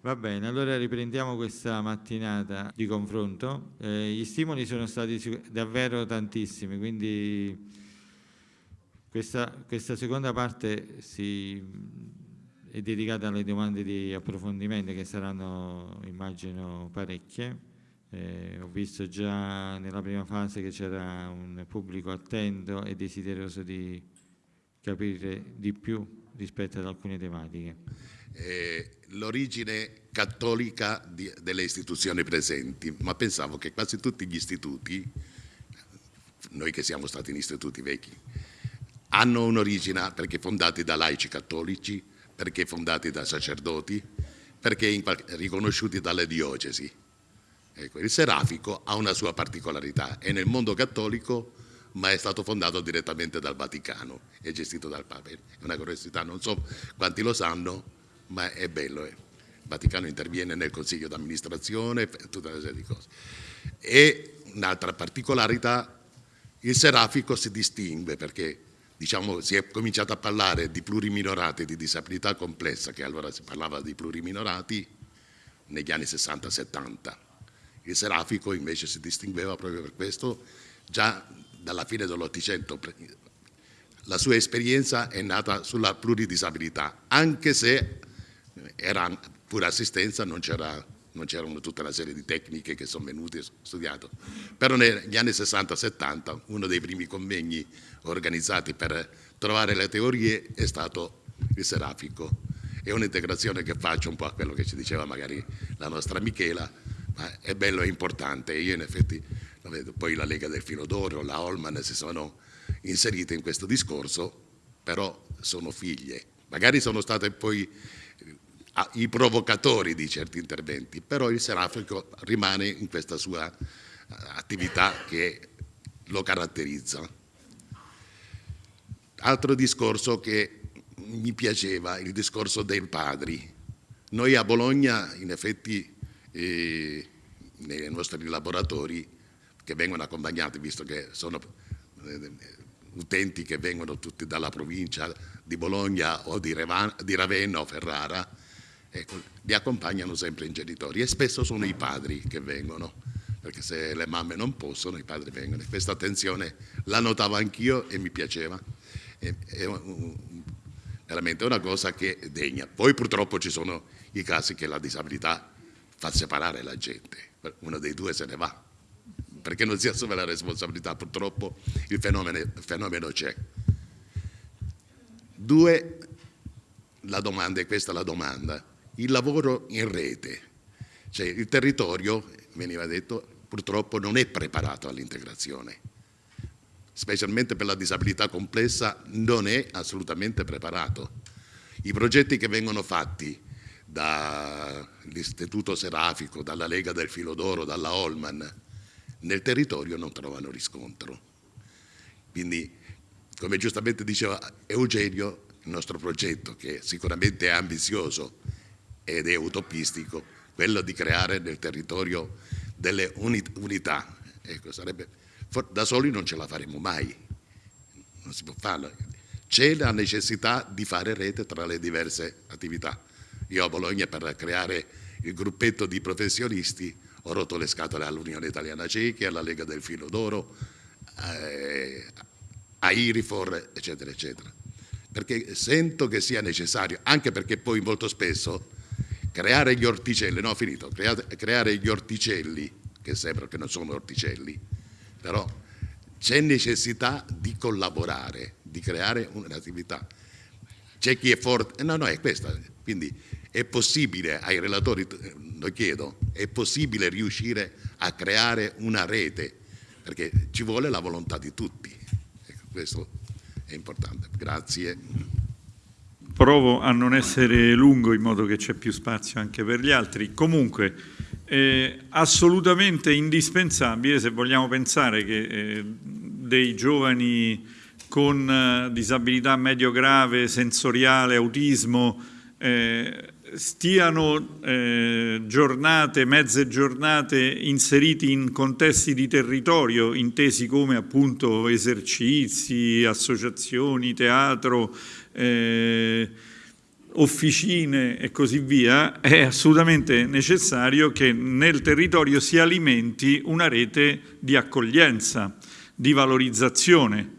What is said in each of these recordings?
Va bene, allora riprendiamo questa mattinata di confronto. Eh, gli stimoli sono stati davvero tantissimi, quindi questa, questa seconda parte si, è dedicata alle domande di approfondimento che saranno, immagino, parecchie. Eh, ho visto già nella prima fase che c'era un pubblico attento e desideroso di capire di più rispetto ad alcune tematiche eh, l'origine cattolica di, delle istituzioni presenti, ma pensavo che quasi tutti gli istituti, noi che siamo stati in istituti vecchi, hanno un'origine perché fondati da laici cattolici, perché fondati da sacerdoti, perché riconosciuti dalle diocesi. Ecco, il serafico ha una sua particolarità, è nel mondo cattolico ma è stato fondato direttamente dal Vaticano e gestito dal Papa. È una curiosità, non so quanti lo sanno, ma è bello. Eh. Il Vaticano interviene nel consiglio d'amministrazione, tutta una serie di cose. E un'altra particolarità, il serafico si distingue perché diciamo, si è cominciato a parlare di pluriminorati, di disabilità complessa, che allora si parlava di pluriminorati negli anni 60-70. Il serafico invece si distingueva proprio per questo, già dalla fine dell'Ottocento la sua esperienza è nata sulla pluridisabilità, anche se era pure assistenza, non c'erano tutta una serie di tecniche che sono venute studiate. Però negli anni 60-70 uno dei primi convegni organizzati per trovare le teorie è stato il serafico. È un'integrazione che faccio un po' a quello che ci diceva magari la nostra Michela, ma è bello e importante. Io in effetti, poi la Lega del Filo d'Oro, la Holman si sono inserite in questo discorso, però sono figlie. Magari sono state poi i provocatori di certi interventi, però il serafico rimane in questa sua eh, attività che lo caratterizza. Altro discorso che mi piaceva, il discorso dei padri. Noi a Bologna, in effetti, eh, nei nostri laboratori, che vengono accompagnati, visto che sono eh, utenti che vengono tutti dalla provincia di Bologna o di, Ravenna o Ferrara, ecco, li accompagnano sempre i genitori e spesso sono i padri che vengono, perché se le mamme non possono i padri vengono. Questa attenzione la notavo anch'io e mi piaceva, è, è un, veramente una cosa che degna. Poi purtroppo ci sono i casi che la disabilità fa separare la gente, uno dei due se ne va, perché non si assume la responsabilità, purtroppo il fenomeno c'è. Due, la domanda, e questa è la domanda, il lavoro in rete. Cioè, il territorio, veniva detto, purtroppo non è preparato all'integrazione, specialmente per la disabilità complessa non è assolutamente preparato. I progetti che vengono fatti dall'Istituto Serafico, dalla Lega del Filo d'Oro, dalla Holman, nel territorio non trovano riscontro. Quindi, come giustamente diceva Eugenio, il nostro progetto, che sicuramente è ambizioso ed è utopistico quello di creare nel territorio delle unità. Ecco, sarebbe, da soli non ce la faremo mai, non si può farlo. C'è la necessità di fare rete tra le diverse attività. Io a Bologna per creare il gruppetto di professionisti ho rotto le scatole all'Unione Italiana Cechi, alla Lega del Filo d'Oro, eh, a Irifor, eccetera, eccetera. Perché sento che sia necessario, anche perché poi molto spesso creare gli orticelli, no finito, creare, creare gli orticelli, che sembra che non sono orticelli, però c'è necessità di collaborare, di creare un'attività. C'è chi è forte, no, no, è questa, quindi è possibile, ai relatori lo chiedo, è possibile riuscire a creare una rete, perché ci vuole la volontà di tutti, ecco, questo è importante. Grazie provo a non essere lungo in modo che c'è più spazio anche per gli altri. Comunque, eh, assolutamente indispensabile se vogliamo pensare che eh, dei giovani con eh, disabilità medio-grave, sensoriale, autismo, eh, stiano eh, giornate, mezze giornate inseriti in contesti di territorio intesi come appunto esercizi, associazioni, teatro, eh, officine e così via, è assolutamente necessario che nel territorio si alimenti una rete di accoglienza, di valorizzazione.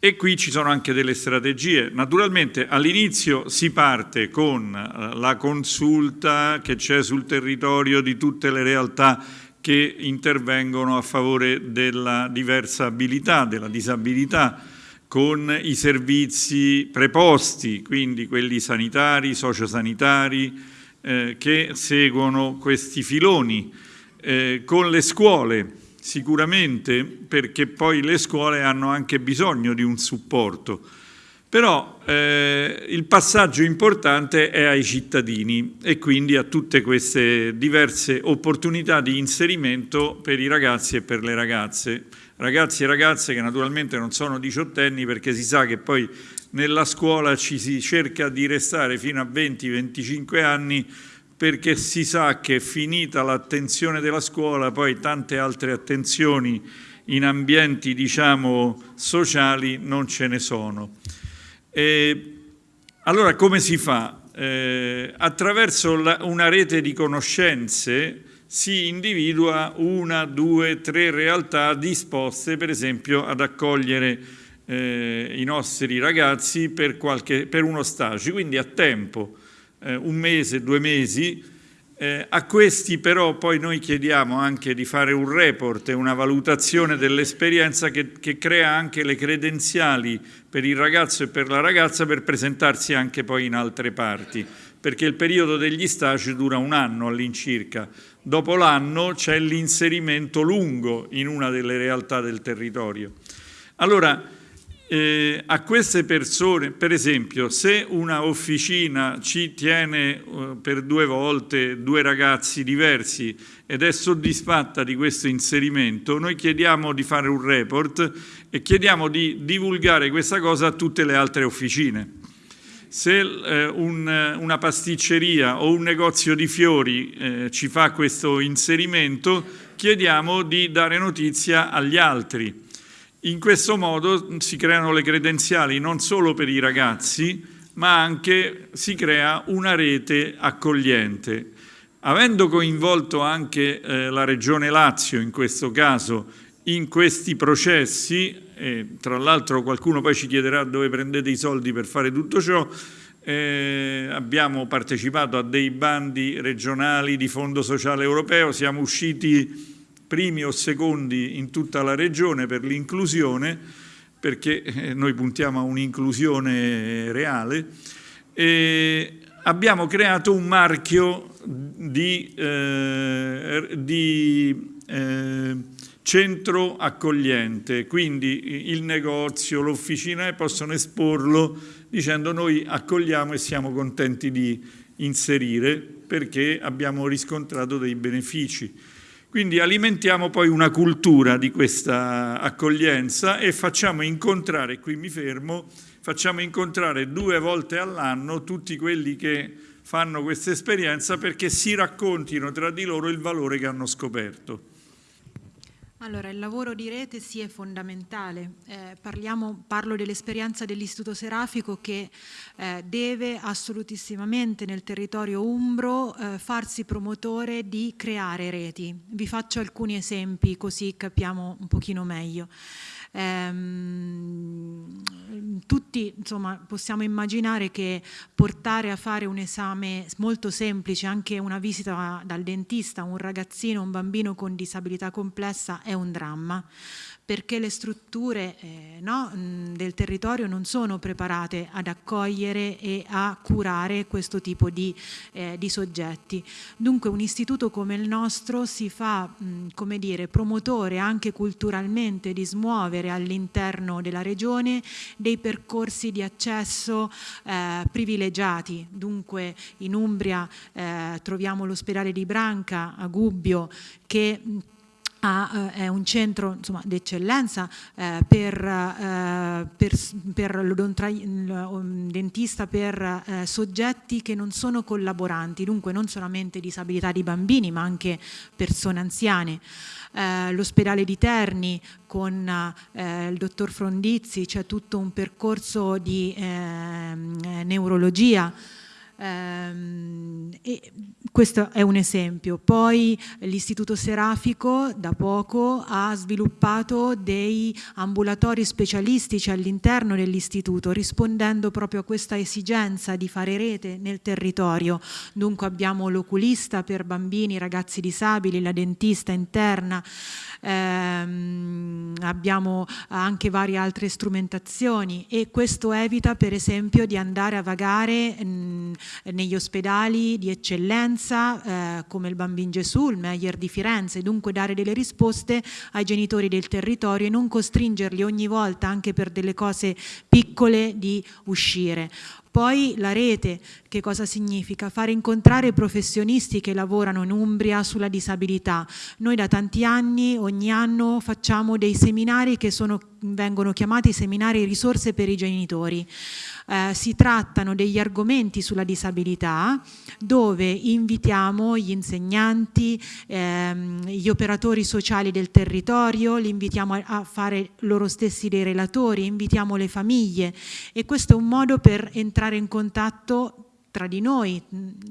E qui ci sono anche delle strategie. Naturalmente all'inizio si parte con la consulta che c'è sul territorio di tutte le realtà che intervengono a favore della diversa abilità, della disabilità, con i servizi preposti, quindi quelli sanitari, sociosanitari, eh, che seguono questi filoni, eh, con le scuole sicuramente, perché poi le scuole hanno anche bisogno di un supporto. Però eh, il passaggio importante è ai cittadini e quindi a tutte queste diverse opportunità di inserimento per i ragazzi e per le ragazze ragazzi e ragazze che naturalmente non sono diciottenni perché si sa che poi nella scuola ci si cerca di restare fino a 20-25 anni perché si sa che finita l'attenzione della scuola poi tante altre attenzioni in ambienti diciamo sociali non ce ne sono. E allora come si fa? Eh, attraverso la, una rete di conoscenze si individua una, due, tre realtà disposte per esempio ad accogliere eh, i nostri ragazzi per, qualche, per, uno stage, quindi a tempo, eh, un mese, due mesi. Eh, a questi però poi noi chiediamo anche di fare un report e una valutazione dell'esperienza che, che crea anche le credenziali per il ragazzo e per la ragazza per presentarsi anche poi in altre parti perché il periodo degli stage dura un anno all'incirca. Dopo l'anno c'è l'inserimento lungo in una delle realtà del territorio. Allora, eh, a queste persone, per esempio, se una officina ci tiene eh, per due volte due ragazzi diversi ed è soddisfatta di questo inserimento, noi chiediamo di fare un report e chiediamo di divulgare questa cosa a tutte le altre officine se eh, un, una pasticceria o un negozio di fiori eh, ci fa questo inserimento, chiediamo di dare notizia agli altri. In questo modo si creano le credenziali non solo per i ragazzi, ma anche si crea una rete accogliente. Avendo coinvolto anche eh, la Regione Lazio in questo caso in questi processi, e tra l'altro qualcuno poi ci chiederà dove prendete i soldi per fare tutto ciò, eh, abbiamo partecipato a dei bandi regionali di Fondo Sociale Europeo, siamo usciti primi o secondi in tutta la regione per l'inclusione, perché eh, noi puntiamo a un'inclusione reale, e abbiamo creato un marchio di, eh, di eh, centro accogliente, quindi il negozio, l'officina possono esporlo dicendo noi accogliamo e siamo contenti di inserire perché abbiamo riscontrato dei benefici. Quindi alimentiamo poi una cultura di questa accoglienza e facciamo incontrare, qui mi fermo, facciamo incontrare due volte all'anno tutti quelli che fanno questa esperienza perché si raccontino tra di loro il valore che hanno scoperto. Allora, il lavoro di rete sì è fondamentale. Eh, parliamo, parlo dell'esperienza dell'Istituto Serafico che eh, deve assolutissimamente nel territorio umbro eh, farsi promotore di creare reti. Vi faccio alcuni esempi così capiamo un pochino meglio. Ehm, tutti insomma, possiamo immaginare che portare a fare un esame molto semplice, anche una visita dal dentista, un ragazzino, un bambino con disabilità complessa è un dramma perché le strutture eh, no, del territorio non sono preparate ad accogliere e a curare questo tipo di, eh, di soggetti. Dunque un istituto come il nostro si fa mh, come dire, promotore anche culturalmente di smuovere all'interno della regione dei percorsi di accesso eh, privilegiati. Dunque in Umbria eh, troviamo l'ospedale di Branca a Gubbio che ha, eh, è un centro d'eccellenza eh, per, eh, per, per dentista per eh, soggetti che non sono collaboranti, dunque non solamente disabilità di bambini ma anche persone anziane. Eh, l'ospedale di Terni con eh, il dottor Frondizzi c'è tutto un percorso di ehm, neurologia e questo è un esempio. Poi l'Istituto Serafico da poco ha sviluppato dei ambulatori specialistici all'interno dell'istituto rispondendo proprio a questa esigenza di fare rete nel territorio. Dunque abbiamo l'oculista per bambini, ragazzi disabili, la dentista interna, ehm, abbiamo anche varie altre strumentazioni e questo evita per esempio di andare a vagare mh, negli ospedali di eccellenza eh, come il Bambin Gesù, il Meyer di Firenze, dunque dare delle risposte ai genitori del territorio e non costringerli ogni volta anche per delle cose piccole di uscire. Poi la rete, che cosa significa? Fare incontrare professionisti che lavorano in Umbria sulla disabilità. Noi da tanti anni, ogni anno, facciamo dei seminari che sono, vengono chiamati seminari risorse per i genitori eh, si trattano degli argomenti sulla disabilità dove invitiamo gli insegnanti, ehm, gli operatori sociali del territorio, li invitiamo a, a fare loro stessi dei relatori, invitiamo le famiglie. E questo è un modo per entrare in contatto tra di noi,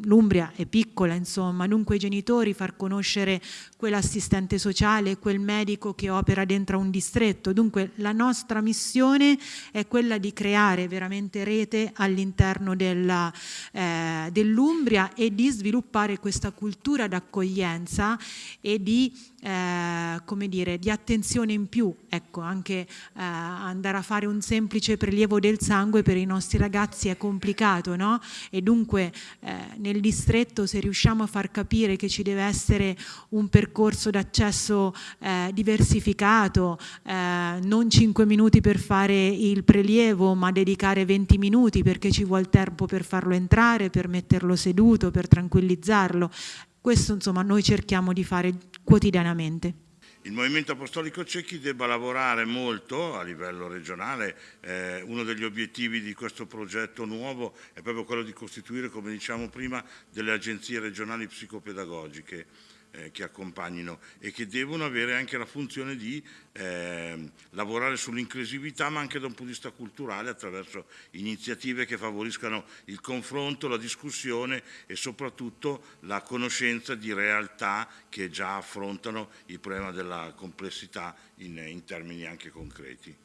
l'Umbria è piccola insomma, dunque i genitori far conoscere quell'assistente sociale, quel medico che opera dentro un distretto, dunque la nostra missione è quella di creare veramente rete all'interno eh, dell'Umbria e di sviluppare questa cultura d'accoglienza e di eh, come dire, di attenzione in più, ecco, anche eh, andare a fare un semplice prelievo del sangue per i nostri ragazzi è complicato, no? E dunque eh, nel distretto se riusciamo a far capire che ci deve essere un percorso d'accesso eh, diversificato, eh, non 5 minuti per fare il prelievo, ma dedicare 20 minuti perché ci vuole tempo per farlo entrare, per metterlo seduto, per tranquillizzarlo, questo insomma noi cerchiamo di fare quotidianamente. Il Movimento Apostolico Cecchi debba lavorare molto a livello regionale, eh, uno degli obiettivi di questo progetto nuovo è proprio quello di costituire, come diciamo prima, delle agenzie regionali psicopedagogiche eh, che accompagnino e che devono avere anche la funzione di eh, lavorare sull'inclusività ma anche da un punto di vista culturale attraverso iniziative che favoriscano il confronto, la discussione e soprattutto la conoscenza di realtà che già affrontano il problema della complessità in, in termini anche concreti.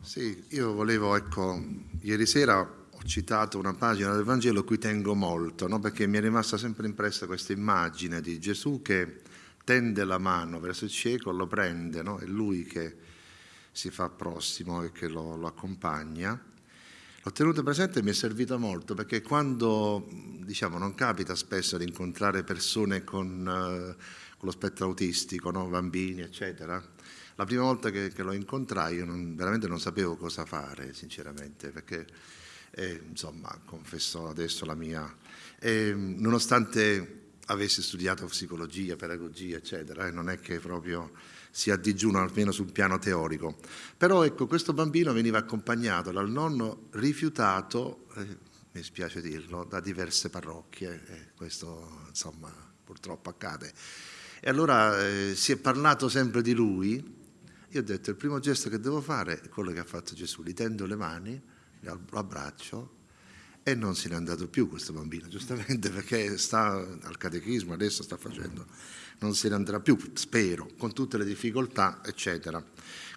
Sì, io volevo, ecco, ieri sera ho citato una pagina del Vangelo a cui tengo molto, no? perché mi è rimasta sempre impressa questa immagine di Gesù che tende la mano verso il cieco, lo prende, no? è lui che si fa prossimo e che lo, lo accompagna. L'ho tenuto presente e mi è servito molto perché quando diciamo, non capita spesso di incontrare persone con, uh, con lo spettro autistico, no? bambini, eccetera, la prima volta che, che lo incontrai io non, veramente non sapevo cosa fare, sinceramente, perché e, insomma, confesso adesso la mia. E, nonostante avessi studiato psicologia, pedagogia, eccetera, e non è che proprio si addigiuno almeno sul piano teorico. Però ecco, questo bambino veniva accompagnato dal nonno rifiutato, eh, mi spiace dirlo, da diverse parrocchie, e questo insomma purtroppo accade. E allora eh, si è parlato sempre di lui, io ho detto il primo gesto che devo fare è quello che ha fatto Gesù, gli tendo le mani, lo abbraccio e non se n'è andato più questo bambino, giustamente perché sta al catechismo, adesso sta facendo, non se ne andrà più, spero, con tutte le difficoltà, eccetera.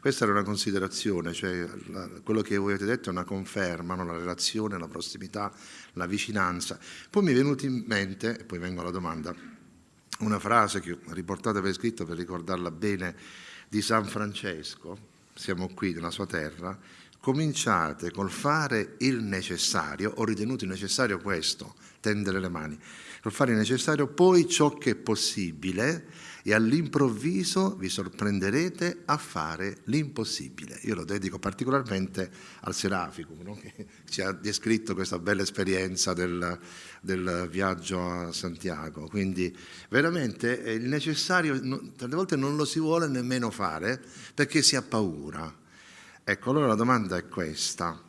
Questa era una considerazione, cioè la, quello che voi avete detto è una conferma, no? la relazione, la prossimità, la vicinanza. Poi mi è venuto in mente, e poi vengo alla domanda, una frase che riportate per scritto per ricordarla bene, di San Francesco, siamo qui nella sua terra, cominciate col fare il necessario, ho ritenuto necessario questo, tendere le mani, col fare il necessario, poi ciò che è possibile e all'improvviso vi sorprenderete a fare l'impossibile. Io lo dedico particolarmente al Seraficum, no? che ci ha descritto questa bella esperienza del, del viaggio a Santiago. Quindi veramente il necessario, tante volte non lo si vuole nemmeno fare perché si ha paura Ecco, allora la domanda è questa.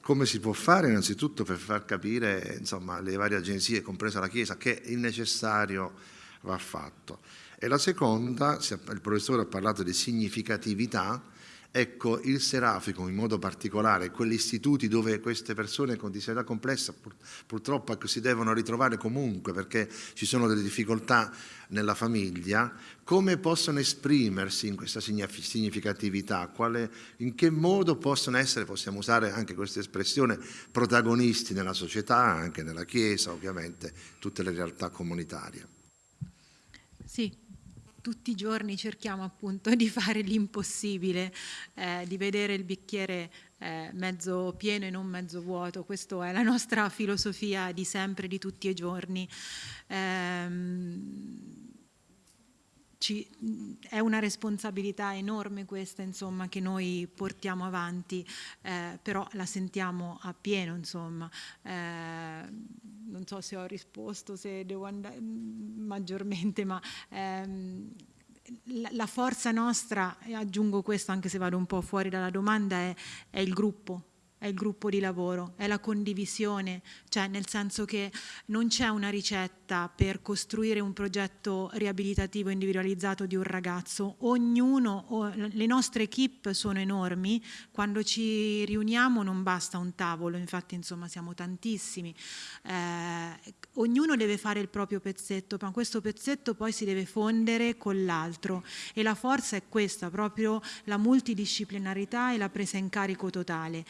Come si può fare innanzitutto per far capire insomma, le varie agenzie, compresa la Chiesa, che il necessario va fatto? E la seconda, il professore ha parlato di significatività, Ecco, il Serafico in modo particolare, quegli istituti dove queste persone con disabilità complessa pur, purtroppo ecco, si devono ritrovare comunque perché ci sono delle difficoltà nella famiglia, come possono esprimersi in questa significatività? Quale, in che modo possono essere, possiamo usare anche questa espressione, protagonisti nella società, anche nella Chiesa, ovviamente, tutte le realtà comunitarie? Sì, tutti i giorni cerchiamo appunto di fare l'impossibile, eh, di vedere il bicchiere eh, mezzo pieno e non mezzo vuoto, questa è la nostra filosofia di sempre, di tutti i giorni. Eh, ci, è una responsabilità enorme questa insomma, che noi portiamo avanti, eh, però la sentiamo a pieno. Insomma. Eh, non so se ho risposto, se devo andare mm, maggiormente, ma ehm, la, forza nostra, e aggiungo questo anche se vado un po' fuori dalla domanda, è, è il gruppo è il gruppo di lavoro, è la condivisione, cioè nel senso che non c'è una ricetta per costruire un progetto riabilitativo individualizzato di un ragazzo, ognuno, le nostre equip sono enormi, quando ci riuniamo non basta un tavolo, infatti insomma siamo tantissimi, eh, ognuno deve fare il proprio pezzetto, ma questo pezzetto poi si deve fondere con l'altro. E la forza è questa, proprio la multidisciplinarità e la presa in carico totale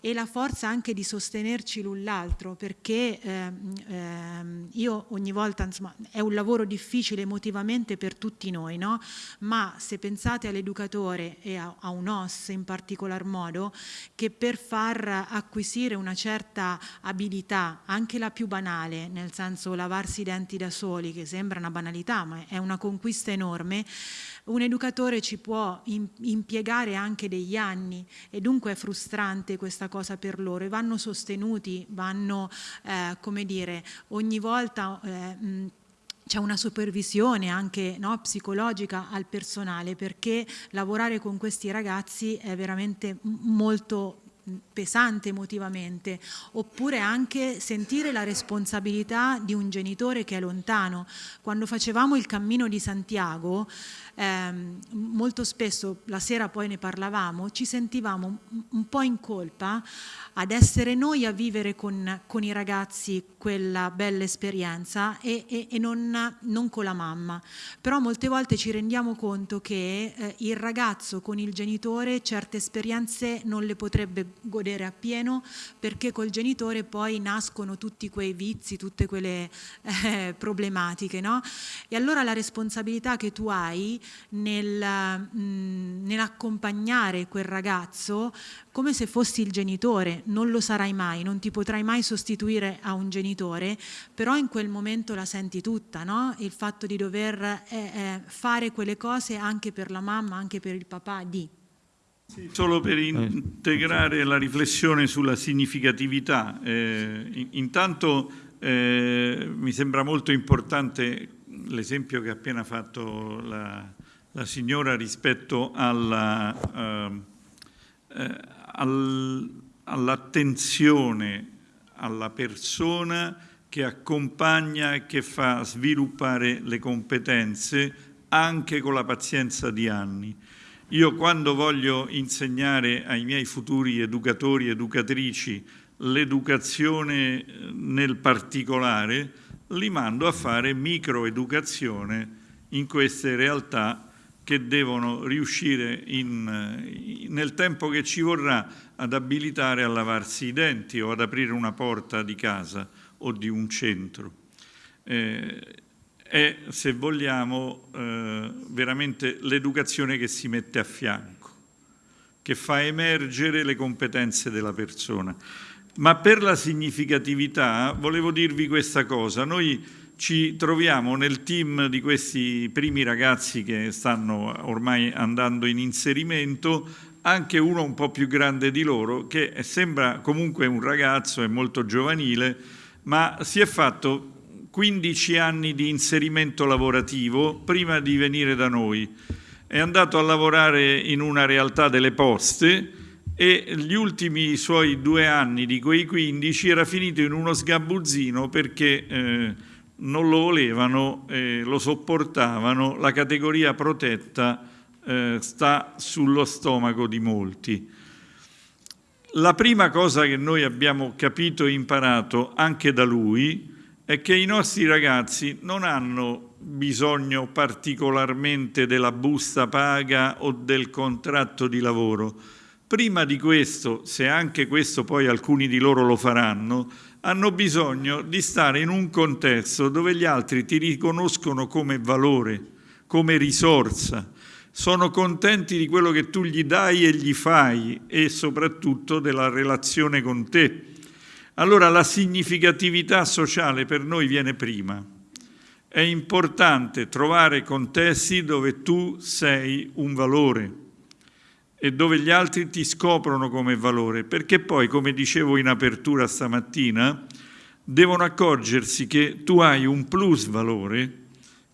e la forza anche di sostenerci l'un l'altro perché ehm, ehm, io ogni volta insomma è un lavoro difficile emotivamente per tutti noi no? ma se pensate all'educatore e a, a, un OS in particolar modo che per far acquisire una certa abilità anche la più banale nel senso lavarsi i denti da soli che sembra una banalità ma è una conquista enorme un educatore ci può impiegare anche degli anni e dunque è frustrante questa cosa per loro e vanno sostenuti, vanno, eh, come dire, ogni volta... Eh, c'è una supervisione anche no, psicologica al personale perché lavorare con questi ragazzi è veramente molto pesante emotivamente, oppure anche sentire la responsabilità di un genitore che è lontano. Quando facevamo il cammino di Santiago, ehm, molto spesso, la sera poi ne parlavamo, ci sentivamo un po' in colpa ad essere noi a vivere con, con i ragazzi quella bella esperienza e, e, e non, non, con la mamma. Però molte volte ci rendiamo conto che eh, il ragazzo con il genitore certe esperienze non le potrebbe godere appieno perché col genitore poi nascono tutti quei vizi, tutte quelle eh, problematiche. No? E allora la responsabilità che tu hai nel, mm, nell'accompagnare quel ragazzo come se fossi il genitore, non lo sarai mai, non ti potrai mai sostituire a un genitore, però in quel momento la senti tutta, no? il fatto di dover eh, eh, fare quelle cose anche per la mamma, anche per il papà di. Sì, solo per integrare la riflessione sulla significatività, eh, intanto eh, mi sembra molto importante l'esempio che ha appena fatto la, la signora rispetto alla, uh, eh, al, all'attenzione alla persona che accompagna e che fa sviluppare le competenze anche con la pazienza di anni. Io quando voglio insegnare ai miei futuri educatori e educatrici l'educazione eh, nel particolare, li mando a fare microeducazione in queste realtà che devono riuscire in, nel tempo che ci vorrà ad abilitare a lavarsi i denti o ad aprire una porta di casa o di un centro. Eh, è, se vogliamo, eh, veramente l'educazione che si mette a fianco, che fa emergere le competenze della persona. Ma per la significatività volevo dirvi questa cosa. Noi ci troviamo nel team di questi primi ragazzi che stanno ormai andando in inserimento anche uno un po' più grande di loro che sembra comunque un ragazzo, è molto giovanile, ma si è fatto 15 anni di inserimento lavorativo prima di venire da noi. È andato a lavorare in una realtà delle poste e gli ultimi suoi due anni di quei 15 era finito in uno sgabuzzino perché eh, non lo volevano, eh, lo sopportavano, la categoria protetta eh, sta sullo stomaco di molti. La prima cosa che noi abbiamo capito e imparato anche da lui è che i nostri ragazzi non hanno bisogno particolarmente della busta paga o del contratto di lavoro. Prima di questo, se anche questo poi alcuni di loro lo faranno, hanno bisogno di stare in un contesto dove gli altri ti riconoscono come valore, come risorsa, sono contenti di quello che tu gli dai e gli fai e soprattutto della relazione con te. Allora la significatività sociale per noi viene prima. È importante trovare contesti dove tu sei un valore e dove gli altri ti scoprono come valore, perché poi, come dicevo in apertura stamattina, devono accorgersi che tu hai un plus valore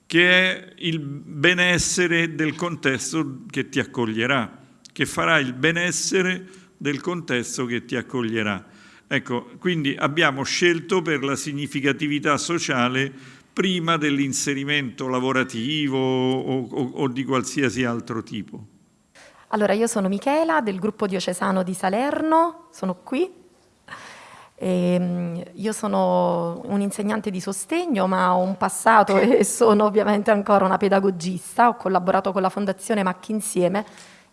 che è il benessere del contesto che ti accoglierà, che farà il benessere del contesto che ti accoglierà. Ecco, quindi abbiamo scelto per la significatività sociale prima dell'inserimento lavorativo o, o, o di qualsiasi altro tipo. Allora, io sono Michela del gruppo diocesano di Salerno, sono qui e, ehm, io sono un insegnante di sostegno, ma ho un passato e sono ovviamente ancora una pedagogista. Ho collaborato con la Fondazione Macchi Insieme,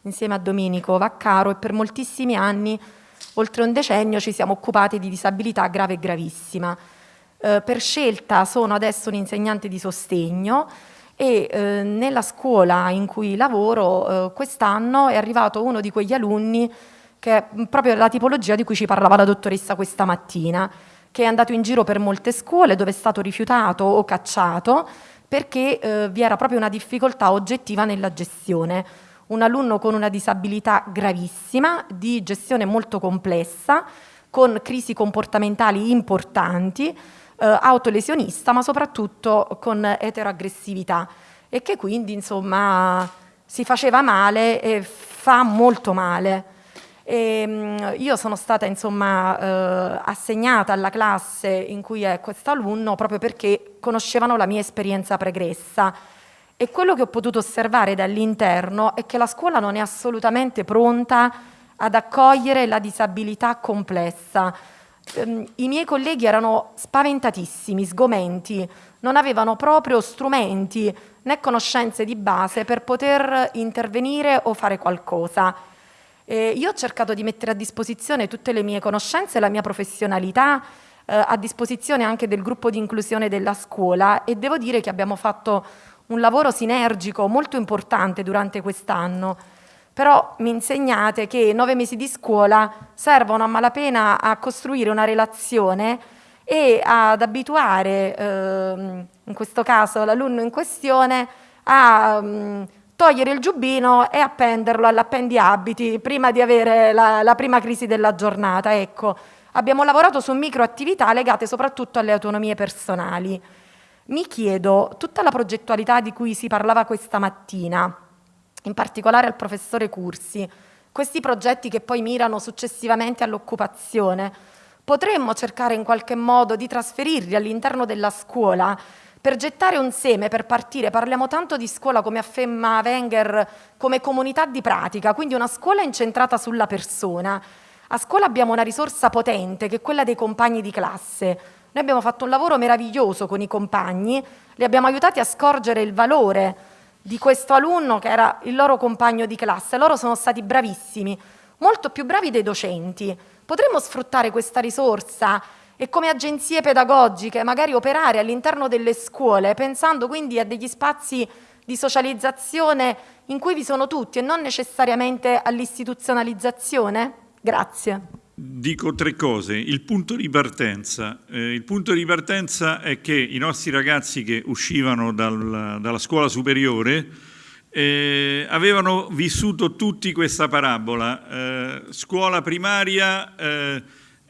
insieme a Domenico Vaccaro e per moltissimi anni, oltre un decennio, ci siamo occupati di disabilità grave e gravissima. Eh, per scelta sono adesso un insegnante di sostegno e eh, nella scuola in cui lavoro eh, quest'anno è arrivato uno di quegli alunni che è proprio la tipologia di cui ci parlava la dottoressa questa mattina, che è andato in giro per molte scuole dove è stato rifiutato o cacciato perché eh, vi era proprio una difficoltà oggettiva nella gestione. Un alunno con una disabilità gravissima, di gestione molto complessa, con crisi comportamentali importanti, eh, autolesionista, ma soprattutto con eteroaggressività e che quindi insomma si faceva male e fa molto male. E, ehm, io sono stata insomma eh, assegnata alla classe in cui è questo alunno proprio perché conoscevano la mia esperienza pregressa e quello che ho potuto osservare dall'interno è che la scuola non è assolutamente pronta ad accogliere la disabilità complessa. Ehm, I miei colleghi erano spaventatissimi, sgomenti, non avevano proprio strumenti né conoscenze di base per poter intervenire o fare qualcosa. Eh, io ho cercato di mettere a disposizione tutte le mie conoscenze e la mia professionalità eh, a disposizione anche del gruppo di inclusione della scuola e devo dire che abbiamo fatto un lavoro sinergico molto importante durante quest'anno. Però mi insegnate che nove mesi di scuola servono a malapena a costruire una relazione e ad abituare, eh, in questo caso l'alunno in questione, a... Um, togliere il giubbino e appenderlo all'appendiabiti prima di avere la, la prima crisi della giornata. Ecco, abbiamo lavorato su microattività legate soprattutto alle autonomie personali. Mi chiedo, tutta la progettualità di cui si parlava questa mattina, in particolare al professore Cursi, questi progetti che poi mirano successivamente all'occupazione, potremmo cercare in qualche modo di trasferirli all'interno della scuola per gettare un seme, per partire, parliamo tanto di scuola come afferma Wenger, come comunità di pratica, quindi una scuola incentrata sulla persona. A scuola abbiamo una risorsa potente che è quella dei compagni di classe. Noi abbiamo fatto un lavoro meraviglioso con i compagni, li abbiamo aiutati a scorgere il valore di questo alunno che era il loro compagno di classe. Loro sono stati bravissimi, molto più bravi dei docenti. Potremmo sfruttare questa risorsa e come agenzie pedagogiche magari operare all'interno delle scuole pensando quindi a degli spazi di socializzazione in cui vi sono tutti e non necessariamente all'istituzionalizzazione? Grazie. Dico tre cose. Il punto di partenza. Eh, il punto di partenza è che i nostri ragazzi che uscivano dal, dalla scuola superiore eh, avevano vissuto tutti questa parabola. Eh, scuola primaria eh,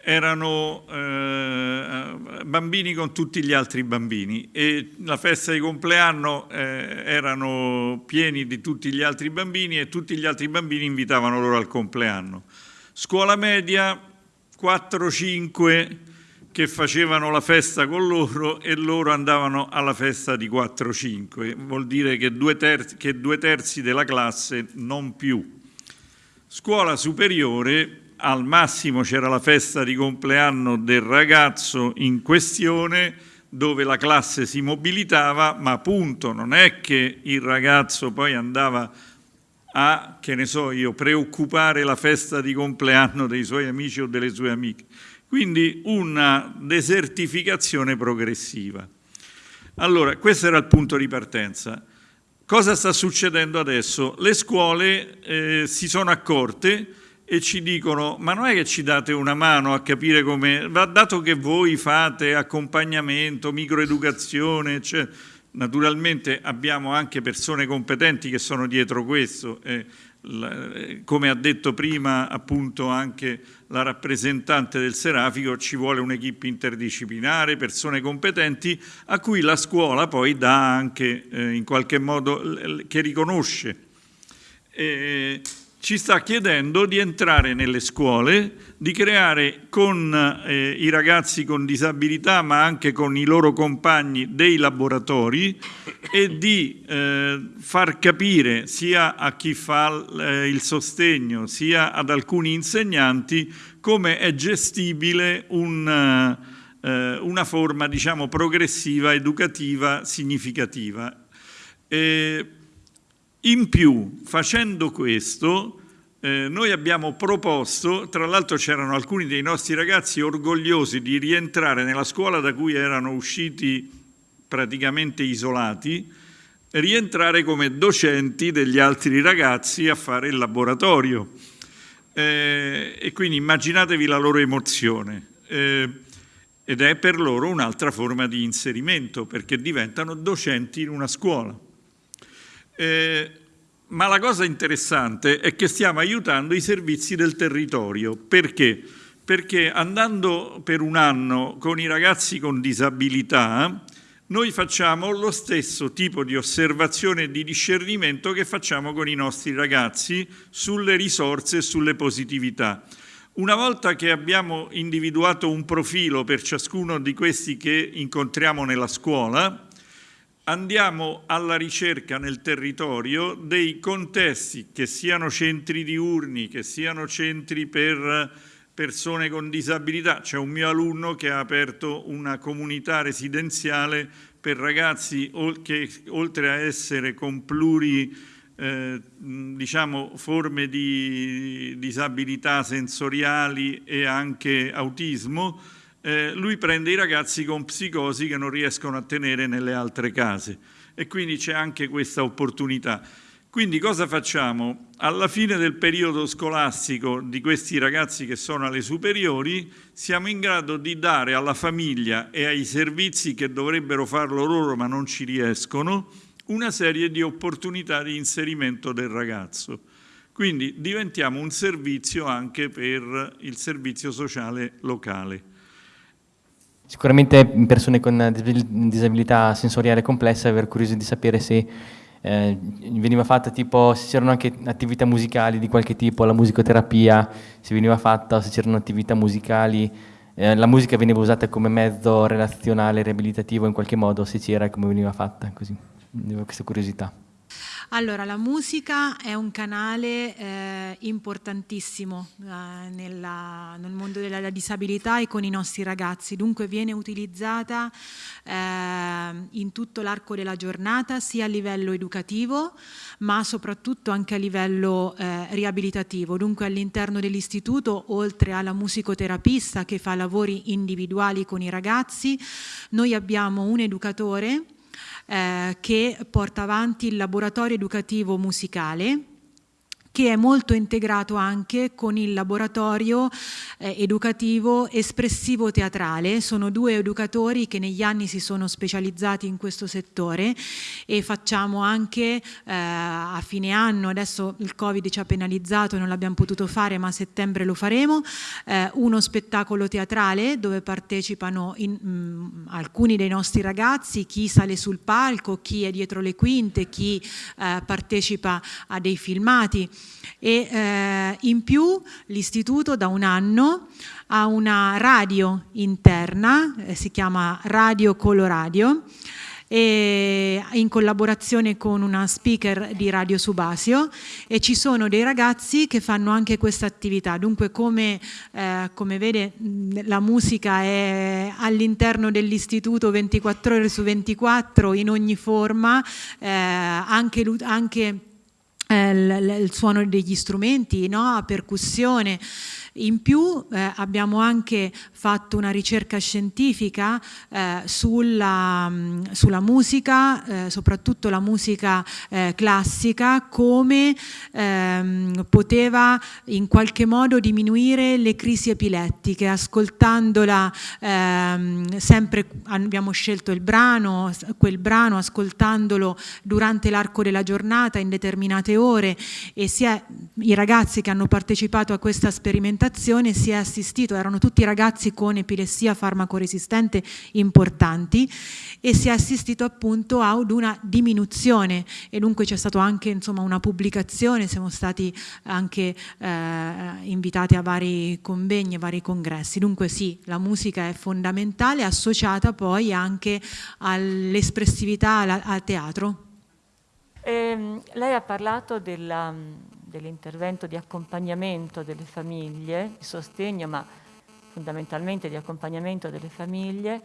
erano eh, bambini con tutti gli altri bambini e la festa di compleanno eh, erano pieni di tutti gli altri bambini e tutti gli altri bambini invitavano loro al compleanno. Scuola media 4-5 che facevano la festa con loro e loro andavano alla festa di 4-5, vuol dire che due, terzi, che due terzi della classe non più. Scuola superiore, al massimo c'era la festa di compleanno del ragazzo in questione, dove la classe si mobilitava, ma appunto non è che il ragazzo poi andava a, che ne so io, preoccupare la festa di compleanno dei suoi amici o delle sue amiche. Quindi una desertificazione progressiva. Allora, questo era il punto di partenza. Cosa sta succedendo adesso? Le scuole eh, si sono accorte e ci dicono ma non è che ci date una mano a capire come, dato che voi fate accompagnamento, microeducazione, cioè, Naturalmente abbiamo anche persone competenti che sono dietro questo, eh, come ha detto prima appunto anche la rappresentante del Serafico, ci vuole un'equipe interdisciplinare, persone competenti a cui la scuola poi dà anche eh, in qualche modo, che riconosce. E, ci sta chiedendo di entrare nelle scuole, di creare con eh, i ragazzi con disabilità ma anche con i loro compagni dei laboratori e di eh, far capire sia a chi fa eh, il sostegno sia ad alcuni insegnanti come è gestibile un, eh, una forma diciamo, progressiva, educativa, significativa. In più, facendo questo, eh, noi abbiamo proposto, tra l'altro c'erano alcuni dei nostri ragazzi orgogliosi di rientrare nella scuola da cui erano usciti praticamente isolati, rientrare come docenti degli altri ragazzi a fare il laboratorio. Eh, e quindi immaginatevi la loro emozione. Eh, ed è per loro un'altra forma di inserimento, perché diventano docenti in una scuola. Eh, ma la cosa interessante è che stiamo aiutando i servizi del territorio. Perché? Perché andando per un anno con i ragazzi con disabilità, noi facciamo lo stesso tipo di osservazione e di discernimento che facciamo con i nostri ragazzi sulle risorse e sulle positività. Una volta che abbiamo individuato un profilo per ciascuno di questi che incontriamo nella scuola, andiamo alla ricerca nel territorio dei contesti, che siano centri diurni, che siano centri per persone con disabilità. C'è un mio alunno che ha aperto una comunità residenziale per ragazzi che oltre a essere con pluri eh, diciamo, forme di disabilità sensoriali e anche autismo, eh, lui prende i ragazzi con psicosi che non riescono a tenere nelle altre case e quindi c'è anche questa opportunità. Quindi cosa facciamo? Alla fine del periodo scolastico di questi ragazzi che sono alle superiori siamo in grado di dare alla famiglia e ai servizi che dovrebbero farlo loro ma non ci riescono una serie di opportunità di inserimento del ragazzo. Quindi diventiamo un servizio anche per il servizio sociale locale. Sicuramente persone con disabilità sensoriale complessa aver curioso di sapere se eh, veniva fatta tipo, se c'erano anche attività musicali di qualche tipo, la musicoterapia, se veniva fatta se c'erano attività musicali, eh, la musica veniva usata come mezzo relazionale, riabilitativo in qualche modo, se c'era come veniva fatta, così, avevo questa curiosità. Allora, la musica è un canale eh, importantissimo eh, nella, nel mondo della disabilità e con i nostri ragazzi, dunque viene utilizzata eh, in tutto l'arco della giornata sia a livello educativo ma soprattutto anche a livello eh, riabilitativo, dunque all'interno dell'istituto oltre alla musicoterapista che fa lavori individuali con i ragazzi, noi abbiamo un educatore eh, che porta avanti il laboratorio educativo musicale che è molto integrato anche con il laboratorio eh, educativo espressivo teatrale. Sono due educatori che negli anni si sono specializzati in questo settore e facciamo anche eh, a fine anno, adesso il Covid ci ha penalizzato non l'abbiamo potuto fare ma a settembre lo faremo, eh, uno spettacolo teatrale dove partecipano in, mh, mm, alcuni dei nostri ragazzi, chi sale sul palco, chi è dietro le quinte, chi eh, partecipa a dei filmati e eh, in più l'istituto da un anno ha una radio interna, eh, si chiama Radio Coloradio, e in collaborazione con una speaker di Radio Subasio e ci sono dei ragazzi che fanno anche questa attività. Dunque come, eh, come vede la musica è all'interno dell'istituto 24 ore su 24 in ogni forma, eh, anche, anche eh, il, il, suono degli strumenti, no? a percussione, in più eh, abbiamo anche fatto una ricerca scientifica eh, sulla, mm, sulla, musica, eh, soprattutto la musica eh, classica, come ehm, poteva in qualche modo diminuire le crisi epilettiche. Ascoltandola ehm, sempre, abbiamo scelto il brano, quel brano, ascoltandolo durante l'arco della giornata in determinate ore e sia i ragazzi che hanno partecipato a questa sperimentazione sperimentazione si è assistito, erano tutti ragazzi con epilessia farmacoresistente importanti e si è assistito appunto ad una diminuzione e dunque c'è stata anche insomma, una pubblicazione, siamo stati anche eh, invitati a vari convegni, a vari congressi, dunque sì, la musica è fondamentale, associata poi anche all'espressività al teatro. Eh, lei ha parlato della dell'intervento di accompagnamento delle famiglie, di sostegno, ma fondamentalmente di accompagnamento delle famiglie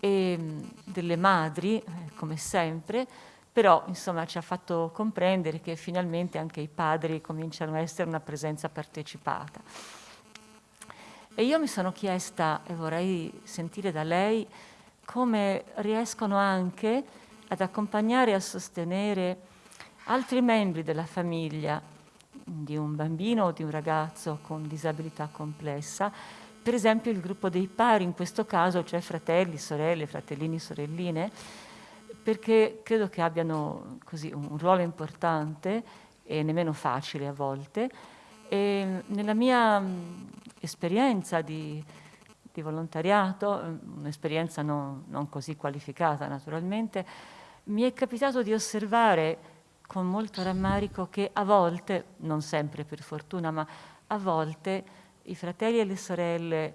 e delle madri, eh, come sempre, però insomma ci ha fatto comprendere che finalmente anche i padri cominciano a essere una presenza partecipata. E io mi sono chiesta, e vorrei sentire da lei, come riescono anche ad accompagnare e a sostenere altri membri della famiglia di un bambino o di un ragazzo con disabilità complessa, per esempio il gruppo dei pari, in questo caso cioè fratelli, sorelle, fratellini, sorelline, perché credo che abbiano così un ruolo importante e nemmeno facile a volte. E nella mia esperienza di, di volontariato, un'esperienza non, non così qualificata naturalmente, mi è capitato di osservare con molto rammarico che a volte, non sempre per fortuna, ma a volte i fratelli e le sorelle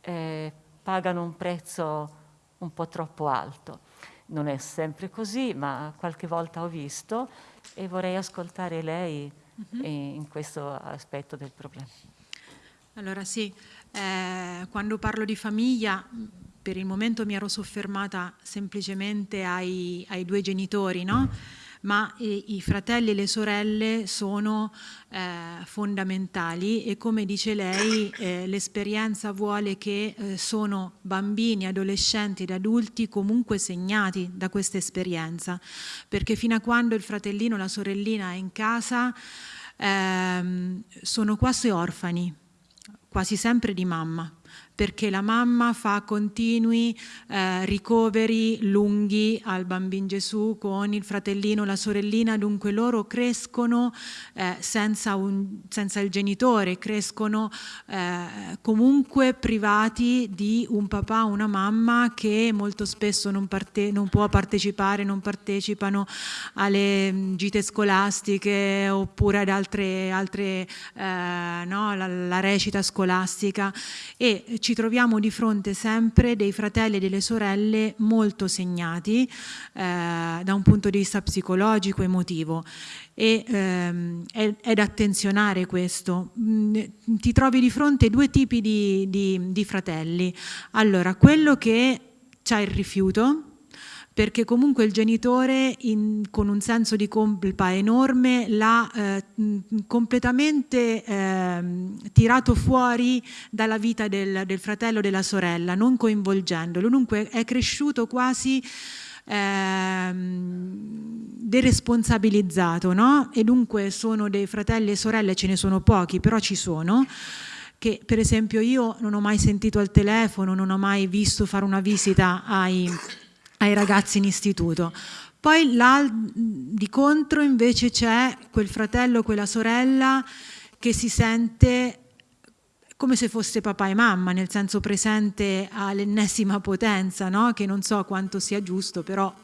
eh, pagano un prezzo un po' troppo alto. Non è sempre così, ma qualche volta ho visto e vorrei ascoltare lei uh -huh. in questo aspetto del problema. Allora sì, eh, quando parlo di famiglia, per il momento mi ero soffermata semplicemente ai, ai due genitori, no? Ma eh, i fratelli e le sorelle sono eh, fondamentali e come dice lei eh, l'esperienza vuole che eh, sono bambini, adolescenti ed adulti comunque segnati da questa esperienza. Perché fino a quando il fratellino o la sorellina è in casa ehm, sono quasi orfani, quasi sempre di mamma perché la mamma fa continui eh, ricoveri lunghi al bambino Gesù con il fratellino, la sorellina, dunque loro crescono eh, senza, un, senza, il genitore, crescono eh, comunque privati di un papà una mamma che molto spesso non, parte, non può partecipare, non partecipano alle mm, gite scolastiche oppure ad altre, altre eh, no, la, la recita scolastica. E ci troviamo di fronte sempre dei fratelli e delle sorelle molto segnati eh, da un punto di vista psicologico, emotivo e ehm, è, da attenzionare questo. Mm, ti trovi di fronte due tipi di, di, di fratelli. Allora, quello che ha il rifiuto, perché comunque il genitore in, con un senso di colpa enorme l'ha eh, completamente eh, tirato fuori dalla vita del, del fratello o della sorella, non coinvolgendolo, dunque è cresciuto quasi eh, deresponsabilizzato no? e dunque sono dei fratelli e sorelle, ce ne sono pochi, però ci sono, che per esempio io non ho mai sentito al telefono, non ho mai visto fare una visita ai ai ragazzi in istituto. Poi di contro invece c'è quel fratello, quella sorella che si sente come se fosse papà e mamma, nel senso presente all'ennesima potenza, no? che non so quanto sia giusto, però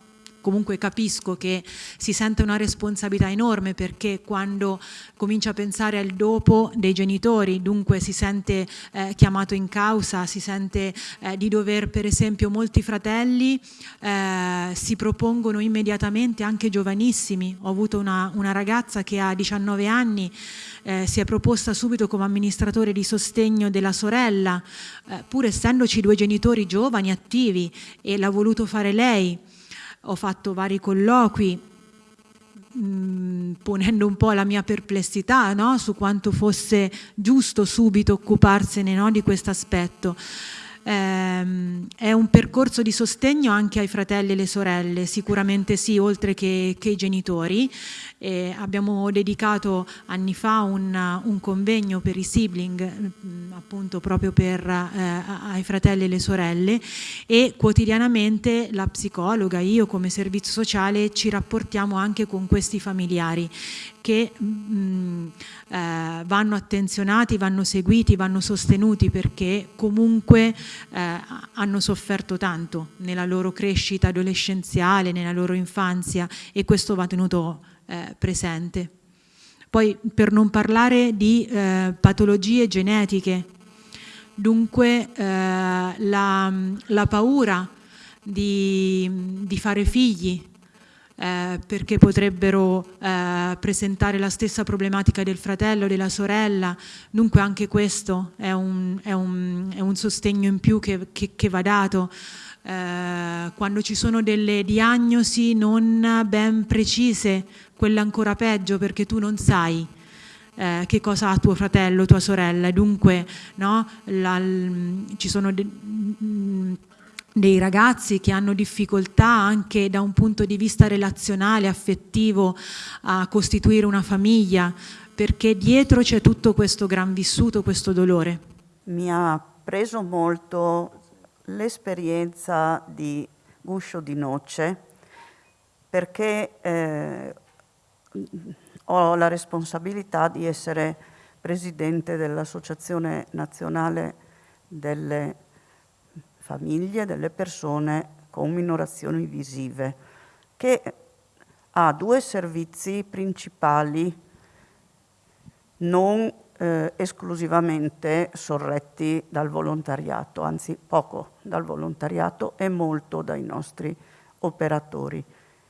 comunque capisco che si sente una responsabilità enorme perché quando comincia a pensare al dopo dei genitori, dunque si sente eh, chiamato in causa, si sente eh, di dover per esempio molti fratelli eh, si propongono immediatamente anche giovanissimi, ho avuto una, una ragazza che ha 19 anni eh, si è proposta subito come amministratore di sostegno della sorella, eh, pur essendoci due genitori giovani, attivi, e l'ha voluto fare lei ho fatto vari colloqui mm, ponendo un po' la mia perplessità no? su quanto fosse giusto subito occuparsene no? di questo aspetto. Ehm, è un percorso di sostegno anche ai fratelli e alle sorelle, sicuramente sì, oltre che, che ai genitori. Eh, abbiamo dedicato anni fa un, un, convegno per i sibling, mm, appunto proprio per, eh, ai fratelli e le sorelle e quotidianamente la psicologa, io come servizio sociale ci rapportiamo anche con questi familiari che mh, mm, eh, vanno attenzionati, vanno seguiti, vanno sostenuti perché comunque eh, hanno sofferto tanto nella loro crescita adolescenziale, nella loro infanzia e questo va tenuto eh, presente. Poi per non parlare di eh, patologie genetiche, dunque eh, la, la, paura di, di fare figli, eh, perché potrebbero eh, presentare la stessa problematica del fratello, della sorella, dunque anche questo è un, è un, è un sostegno in più che, che, che va dato. Eh, quando ci sono delle diagnosi non ben precise, quella ancora peggio perché tu non sai eh, che cosa ha tuo fratello, tua sorella, dunque no, la, ci sono de, dei ragazzi che hanno difficoltà anche da un punto di vista relazionale, affettivo, a costituire una famiglia, perché dietro c'è tutto questo gran vissuto, questo dolore. Mi ha preso molto l'esperienza di Guscio di Noce perché eh, ho la responsabilità di essere presidente dell'Associazione Nazionale delle Famiglie delle Persone con Minorazioni Visive, che ha due servizi principali non eh, esclusivamente sorretti dal volontariato, anzi poco dal volontariato e molto dai nostri operatori.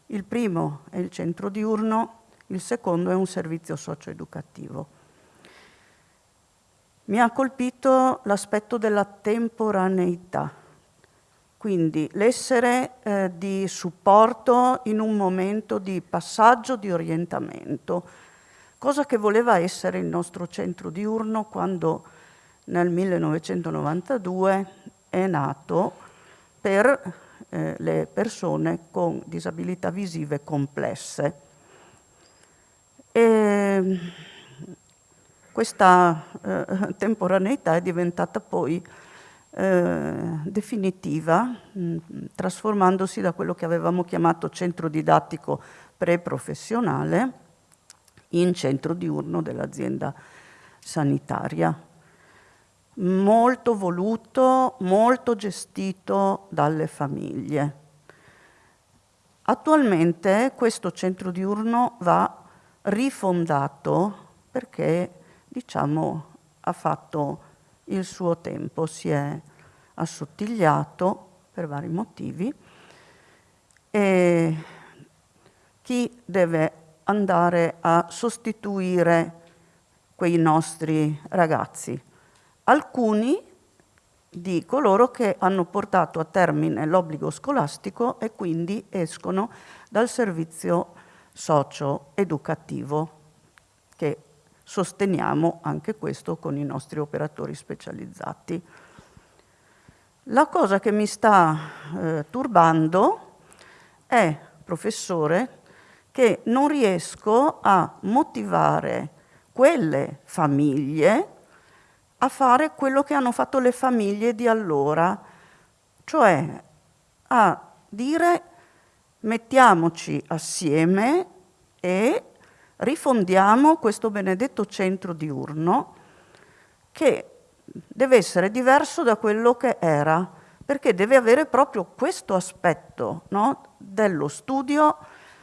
Il primo è il centro diurno, il secondo è un servizio socio-educativo. Mi ha colpito l'aspetto della temporaneità, quindi l'essere eh, di supporto in un momento di passaggio, di orientamento, cosa che voleva essere il nostro centro diurno quando nel 1992 è nato per eh, le persone con disabilità visive complesse. E questa eh, temporaneità è diventata poi eh, definitiva, mh, mm, trasformandosi da quello che avevamo chiamato centro didattico pre-professionale in centro diurno dell'azienda sanitaria. Molto voluto, molto gestito dalle famiglie. Attualmente questo centro diurno va rifondato perché diciamo, ha fatto il suo tempo, si è assottigliato per vari motivi e chi deve andare a sostituire quei nostri ragazzi? Alcuni di coloro che hanno portato a termine l'obbligo scolastico e quindi escono dal servizio socio-educativo che sosteniamo anche questo con i nostri operatori specializzati. La cosa che mi sta eh, turbando è, professore, che non riesco a motivare quelle famiglie a fare quello che hanno fatto le famiglie di allora, cioè a dire mettiamoci assieme e rifondiamo questo benedetto centro diurno che deve essere diverso da quello che era perché deve avere proprio questo aspetto no? dello studio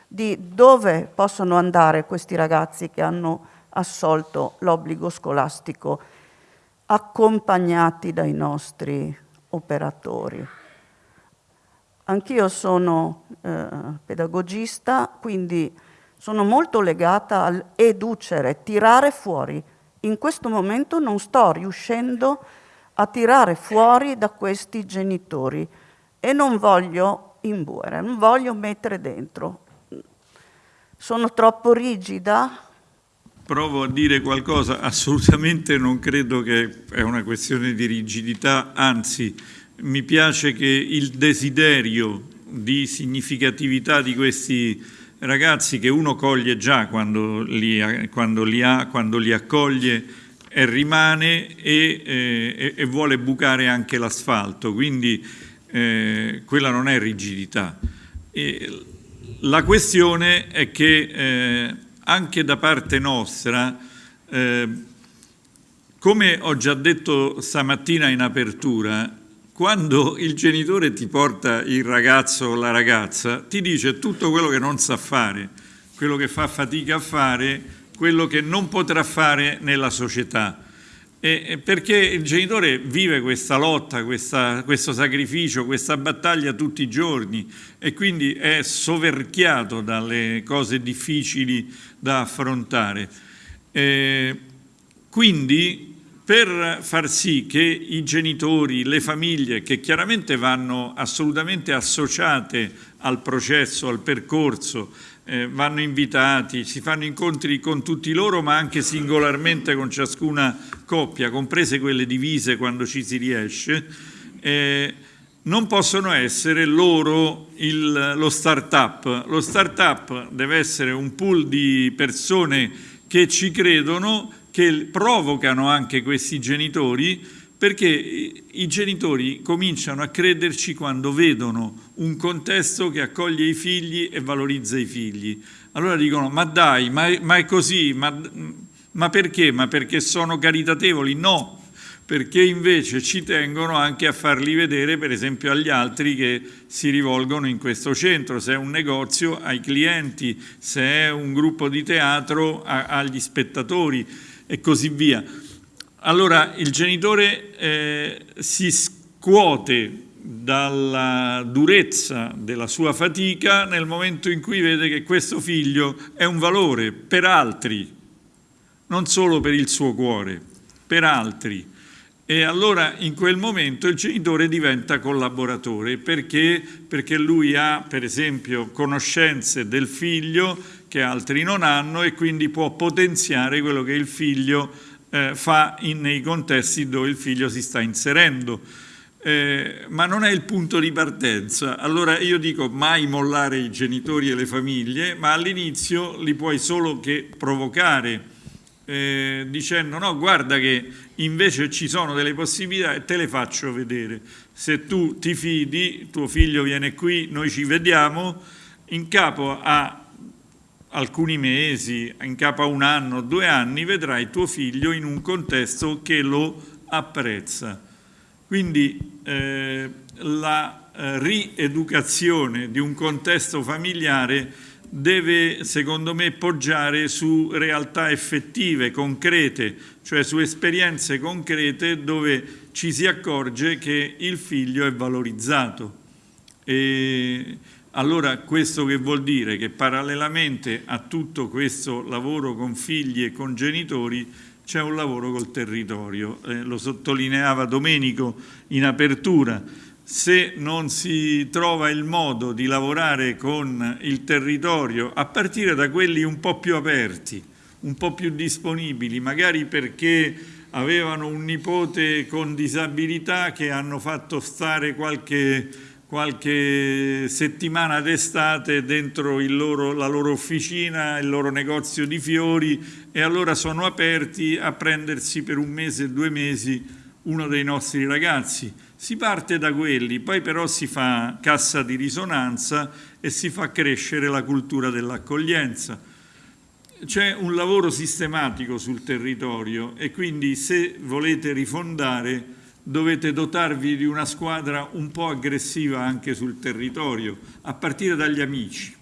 di dove possono andare questi ragazzi che hanno assolto l'obbligo scolastico accompagnati dai nostri operatori. Anch'io sono eh, pedagogista, quindi sono molto legata al educere, tirare fuori. In questo momento non sto riuscendo a tirare fuori da questi genitori e non voglio imbuere, non voglio mettere dentro. Sono troppo rigida? Provo a dire qualcosa, assolutamente non credo che è una questione di rigidità, anzi mi piace che il desiderio di significatività di questi ragazzi che uno coglie già quando li, quando li, ha, quando li accoglie e rimane e, eh, e vuole bucare anche l'asfalto, quindi eh, quella non è rigidità. E la questione è che eh, anche da parte nostra, eh, come ho già detto stamattina in apertura, quando il genitore ti porta il ragazzo o la ragazza, ti dice tutto quello che non sa fare, quello che fa fatica a fare, quello che non potrà fare nella società. E perché il genitore vive questa lotta, questa, questo sacrificio, questa battaglia tutti i giorni e quindi è soverchiato dalle cose difficili da affrontare. E quindi per far sì che i genitori, le famiglie, che chiaramente vanno assolutamente associate al processo, al percorso, eh, vanno invitati, si fanno incontri con tutti loro, ma anche singolarmente con ciascuna coppia, comprese quelle divise quando ci si riesce, eh, non possono essere loro il, lo start-up. Lo start-up deve essere un pool di persone che ci credono, che provocano anche questi genitori, perché i genitori cominciano a crederci quando vedono un contesto che accoglie i figli e valorizza i figli. Allora dicono, ma dai, ma ma è così, ma, ma perché? Ma perché sono caritatevoli? No, perché invece ci tengono anche a farli vedere per esempio agli altri che si rivolgono in questo centro, se è un negozio ai clienti, se è un gruppo di teatro agli spettatori e così via. Allora il genitore eh, si scuote dalla durezza della sua fatica nel momento in cui vede che questo figlio è un valore per altri, non solo per il suo cuore, per altri. E allora in quel momento il genitore diventa collaboratore perché? perché lui ha per esempio conoscenze del figlio che altri non hanno e quindi può potenziare quello che il figlio eh, fa in, nei contesti dove il figlio si sta inserendo. Eh, ma non è il punto di partenza. Allora io dico mai mollare i genitori e le famiglie, ma all'inizio li puoi solo che provocare, eh, dicendo no, guarda che invece ci sono delle possibilità e te le faccio vedere. Se tu ti fidi, tuo figlio viene qui, noi ci vediamo, in capo a alcuni mesi, in capo a un anno, due anni, vedrai tuo figlio in un contesto che lo apprezza. Quindi eh, la eh, rieducazione di un contesto familiare deve, secondo me, poggiare su realtà effettive, concrete, cioè su esperienze concrete dove ci si accorge che il figlio è valorizzato. E allora questo che vuol dire? Che parallelamente a tutto questo lavoro con figli e con genitori c'è un lavoro col territorio, eh, lo sottolineava Domenico in apertura, se non si trova il modo di lavorare con il territorio a partire da quelli un po' più aperti, un po' più disponibili, magari perché avevano un nipote con disabilità che hanno fatto stare qualche qualche settimana d'estate dentro loro, la loro officina, il loro negozio di fiori e allora sono aperti a prendersi per un mese, due mesi uno dei nostri ragazzi. Si parte da quelli, poi però si fa cassa di risonanza e si fa crescere la cultura dell'accoglienza. C'è un lavoro sistematico sul territorio e quindi se volete rifondare dovete dotarvi di una squadra un po' aggressiva anche sul territorio, a partire dagli amici,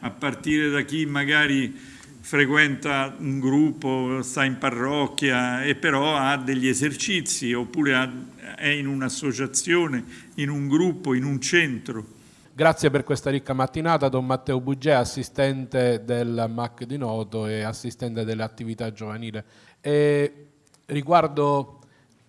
a partire da chi magari frequenta un gruppo, sta in parrocchia e però ha degli esercizi oppure è in un'associazione, in un gruppo, in un centro. Grazie per questa ricca mattinata, Don Matteo Bugè, assistente del MAC di Noto e assistente delle attività giovanili. E riguardo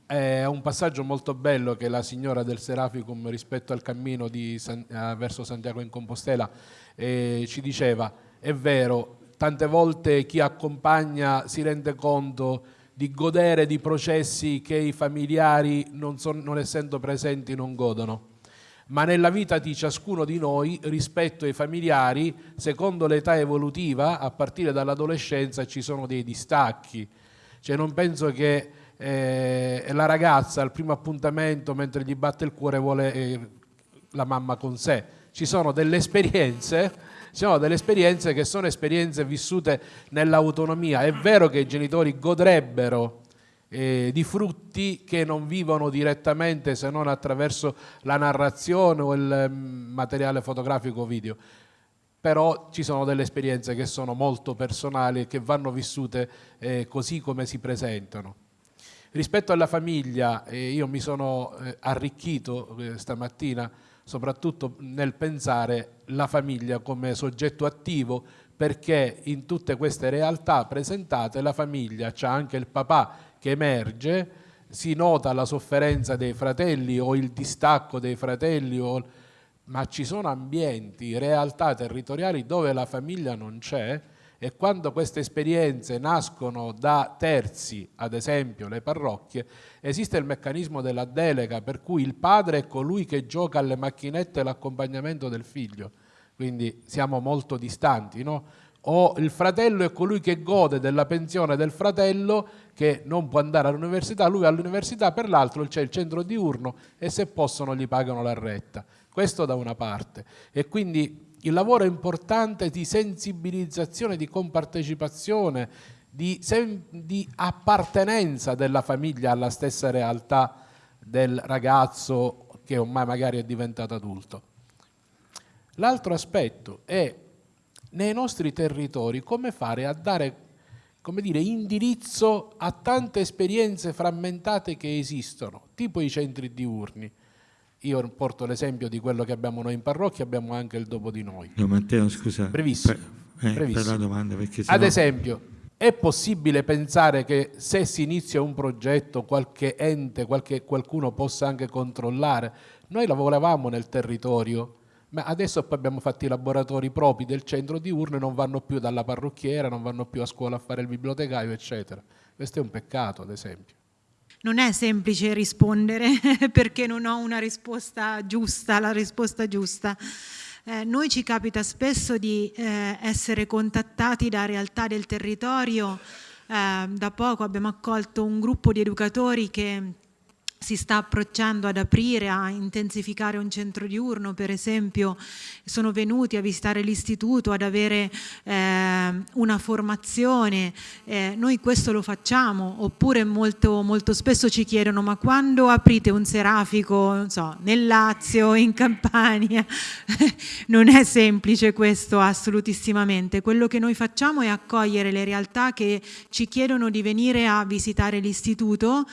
è un passaggio molto bello che la signora del Seraficum rispetto al cammino San, eh, verso Santiago in Compostela eh, ci diceva, è vero, tante volte chi accompagna si rende conto di godere di processi che i familiari non, son, non essendo presenti non godono ma nella vita di ciascuno di noi rispetto ai familiari, secondo l'età evolutiva, a partire dall'adolescenza ci sono dei distacchi. Cioè non penso che eh, la ragazza al primo appuntamento mentre gli batte il cuore vuole eh, la mamma con sé. Ci sono delle esperienze, sono delle esperienze che sono esperienze vissute nell'autonomia. È vero che i genitori godrebbero eh, di frutti che non vivono direttamente se non attraverso la narrazione o il mm, materiale fotografico o video però ci sono delle esperienze che sono molto personali e che vanno vissute eh, così come si presentano. Rispetto alla famiglia, eh, io mi sono eh, arricchito eh, stamattina soprattutto nel pensare la famiglia come soggetto attivo perché in tutte queste realtà presentate la famiglia, c'è anche il papà che emerge, si nota la sofferenza dei fratelli o il distacco dei fratelli, o... ma ci sono ambienti, realtà territoriali dove la famiglia non c'è e quando queste esperienze nascono da terzi, ad esempio le parrocchie, esiste il meccanismo della delega per cui il padre è colui che gioca alle macchinette l'accompagnamento del figlio, quindi siamo molto distanti, no? o il fratello è colui che gode della pensione del fratello che non può andare all'università, lui all'università, per l'altro c'è il centro diurno e se possono gli pagano la retta. Questo da una parte. E quindi il lavoro importante di sensibilizzazione, di compartecipazione, di, di, appartenenza della famiglia alla stessa realtà del ragazzo che ormai magari è diventato adulto. L'altro aspetto è nei nostri territori come fare a dare come dire, indirizzo a tante esperienze frammentate che esistono, tipo i centri diurni. Io porto l'esempio di quello che abbiamo noi in parrocchia, abbiamo anche il dopo di noi. No, Matteo, scusa. Brevissimo. Per, eh, brevissimo. per la domanda, perché Ad esempio, è possibile pensare che se si inizia un progetto, qualche ente, qualche, qualcuno possa anche controllare? Noi lavoravamo nel territorio, ma adesso poi abbiamo fatto i laboratori propri del centro diurno e non vanno più dalla parrucchiera, non vanno più a scuola a fare il bibliotecario, eccetera. Questo è un peccato, ad esempio non è semplice rispondere perché non ho una risposta giusta, la risposta giusta. Eh, noi ci capita spesso di eh, essere contattati da realtà del territorio, eh, da poco abbiamo accolto un gruppo di educatori che si sta approcciando ad aprire, a intensificare un centro diurno, per esempio sono venuti a visitare l'istituto, ad avere eh, una formazione, eh, noi questo lo facciamo, oppure molto, molto, spesso ci chiedono ma quando aprite un serafico, non so, nel Lazio, in Campania, non è semplice questo assolutissimamente, quello che noi facciamo è accogliere le realtà che ci chiedono di venire a visitare l'istituto,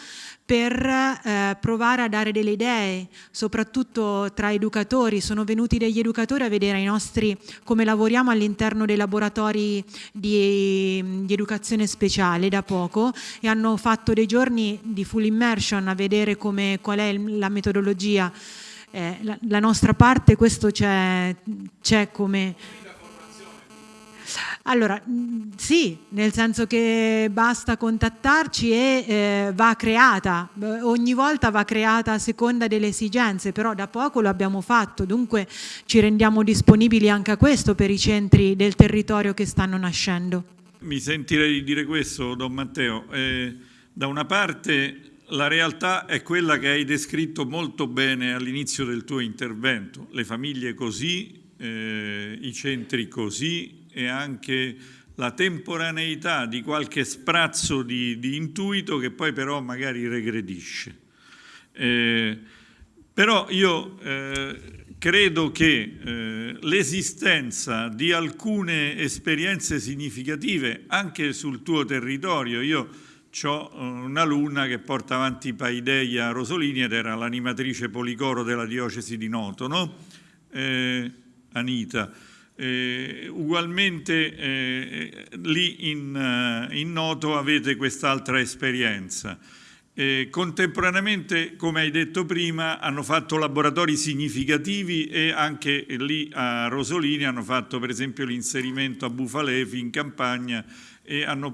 per eh, provare a dare delle idee, soprattutto tra educatori. Sono venuti degli educatori a vedere nostri, come lavoriamo all'interno dei laboratori di, di, educazione speciale da poco e hanno fatto dei giorni di full immersion a vedere come, qual è la metodologia. Eh, la, la nostra parte, questo c'è come allora, mm, sì, nel senso che basta contattarci e eh, va creata, ogni volta va creata a seconda delle esigenze, però da poco lo abbiamo fatto, dunque ci rendiamo disponibili anche a questo per i centri del territorio che stanno nascendo. Mi sentirei di dire questo, Don Matteo. Eh, da una parte la realtà è quella che hai descritto molto bene all'inizio del tuo intervento, le famiglie così, eh, i centri così, e anche la temporaneità di qualche sprazzo di, di intuito che poi però magari regredisce. Eh, però io eh, credo che eh, l'esistenza di alcune esperienze significative anche sul tuo territorio, io ho eh, un'alunna che porta avanti Paideia Rosolini ed era l'animatrice policoro della diocesi di Noto, no? eh, Anita. Eh, ugualmente eh, lì in, eh, in, Noto avete quest'altra esperienza. Eh, contemporaneamente, come hai detto prima, hanno fatto laboratori significativi e anche lì a Rosolini hanno fatto per esempio l'inserimento a Bufalefi in campagna e hanno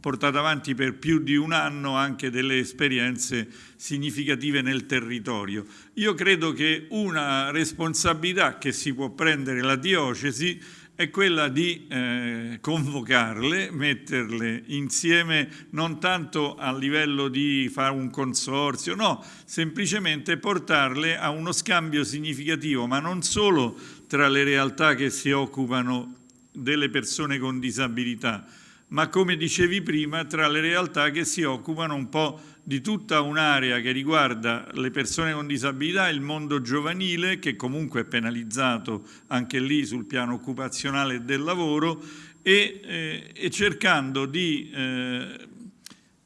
portato avanti per più di un anno anche delle esperienze significative nel territorio. Io credo che una responsabilità che si può prendere la diocesi è quella di eh, convocarle, metterle insieme non tanto a livello di fare un consorzio, no, semplicemente portarle a uno scambio significativo, ma non solo tra le realtà che si occupano delle persone con disabilità, ma come dicevi prima tra le realtà che si occupano un po' di tutta un'area che riguarda le persone con disabilità, il mondo giovanile che comunque è penalizzato anche lì sul piano occupazionale del lavoro e, eh, e cercando di eh,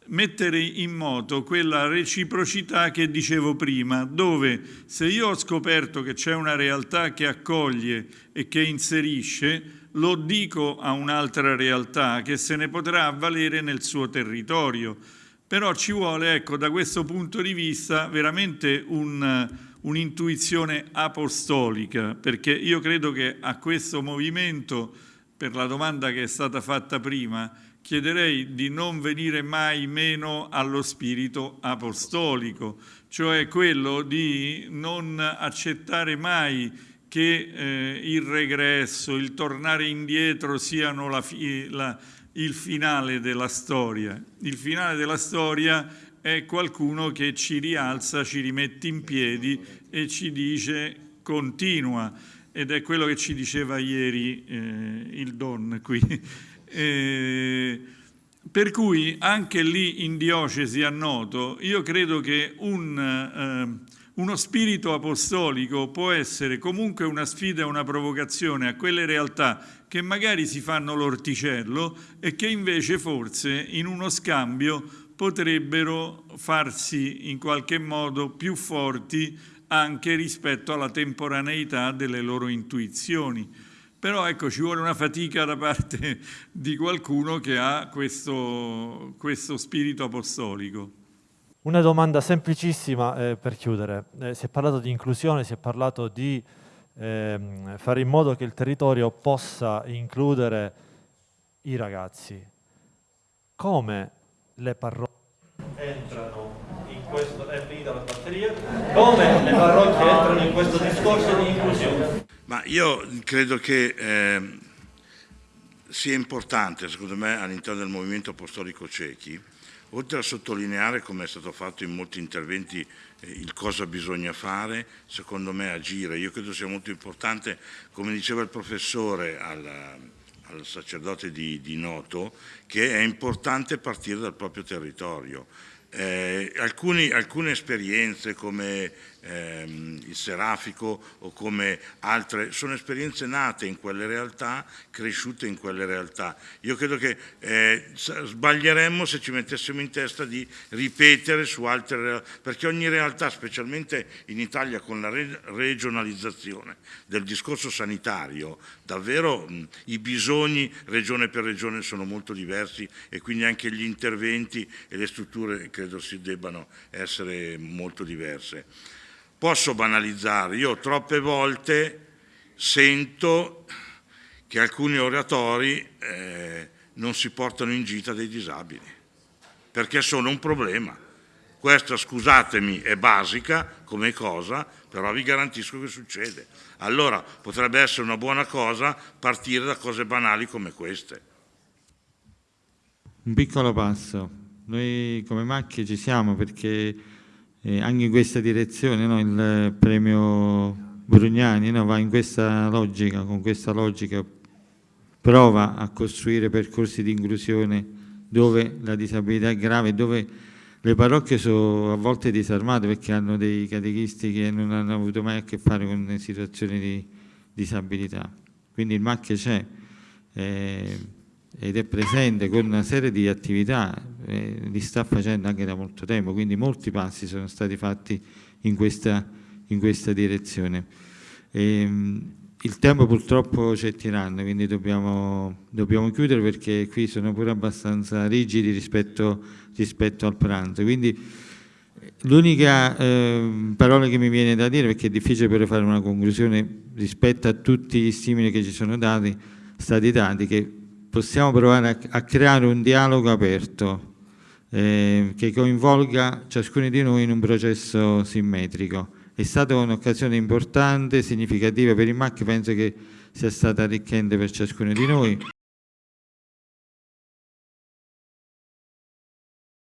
mettere in moto quella reciprocità che dicevo prima, dove se io ho scoperto che c'è una realtà che accoglie e che inserisce, lo dico a un'altra realtà che se ne potrà avvalere nel suo territorio. Però ci vuole, ecco, da questo punto di vista, veramente un'intuizione un apostolica, perché io credo che a questo movimento, per la domanda che è stata fatta prima, chiederei di non venire mai meno allo spirito apostolico, cioè quello di non accettare mai che eh, il regresso, il tornare indietro siano la, la, il finale della storia. Il finale della storia è qualcuno che ci rialza, ci rimette in piedi e ci dice continua ed è quello che ci diceva ieri eh, il Don qui. eh, per cui anche lì in diocesi a Noto io credo che un, eh, uno spirito apostolico può essere comunque una sfida e una provocazione a quelle realtà che magari si fanno l'orticello e che invece forse in uno scambio potrebbero farsi in qualche modo più forti anche rispetto alla temporaneità delle loro intuizioni. Però ecco, ci vuole una fatica da parte di qualcuno che ha questo, questo spirito apostolico. Una domanda semplicissima eh, per chiudere. Eh, si è parlato di inclusione, si è parlato di eh, fare in modo che il territorio possa includere i ragazzi. Come le parrocchie entrano in questo, è finita la batteria, come le parrocchie entrano in questo discorso di inclusione? Ma io credo che eh, sia importante, secondo me, all'interno del movimento apostolico ciechi, oltre a sottolineare, come è stato fatto in molti interventi, eh, il cosa bisogna fare, secondo me agire. Io credo sia molto importante, come diceva il professore al, al sacerdote di, di Noto, che è importante partire dal proprio territorio. Eh, alcuni, alcune esperienze come ehm, il Serafico o come altre, sono esperienze nate in quelle realtà, cresciute in quelle realtà. Io credo che eh, sbaglieremmo se ci mettessimo in testa di ripetere su altre realtà, perché ogni realtà, specialmente in Italia con la re regionalizzazione del discorso sanitario, davvero mh, i bisogni regione per regione sono molto diversi e quindi anche gli interventi e le strutture credo si debbano essere molto diverse posso banalizzare, io troppe volte sento che alcuni oratori eh, non si portano in gita dei disabili, perché sono un problema. Questa, scusatemi, è basica come cosa, però vi garantisco che succede. Allora potrebbe essere una buona cosa partire da cose banali come queste. Un piccolo passo. Noi come macchie ci siamo perché eh, anche in questa direzione no? il premio Brugnani no? va in questa logica, con questa logica prova a costruire percorsi di inclusione dove la disabilità è grave, dove le parrocchie sono a volte disarmate perché hanno dei catechisti che non hanno avuto mai a che fare con situazioni di disabilità. Quindi il MAC c'è eh, ed è presente con una serie di attività, eh, li sta facendo anche da molto tempo, quindi molti passi sono stati fatti in questa, in questa direzione. E, ehm, il tempo purtroppo c'è tirando, quindi dobbiamo, dobbiamo, chiudere perché qui sono pure abbastanza rigidi rispetto, rispetto al pranzo. Quindi l'unica eh, parola che mi viene da dire, perché è difficile per fare una conclusione rispetto a tutti gli stimoli che ci sono dati, stati dati, che possiamo provare a, a creare un dialogo aperto eh, che coinvolga ciascuno di noi in un processo simmetrico è stata un'occasione importante, significativa per il MAC, penso che sia stata arricchente per ciascuno di noi.